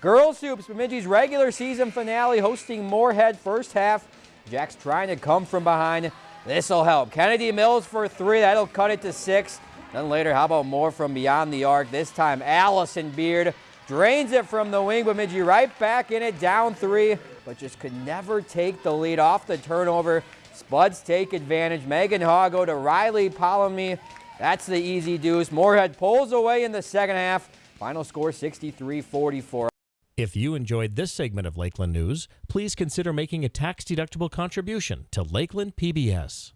Girls Hoops, Bemidji's regular season finale hosting Moorhead first half. Jack's trying to come from behind. This'll help. Kennedy Mills for three. That'll cut it to six. Then later, how about more from beyond the arc? This time, Allison Beard drains it from the wing. Bemidji right back in it, down three, but just could never take the lead off the turnover. Spuds take advantage. Megan Hago to Riley Palamy. That's the easy deuce. Moorhead pulls away in the second half. Final score 63-44. If you enjoyed this segment of Lakeland News, please consider making a tax-deductible contribution to Lakeland PBS.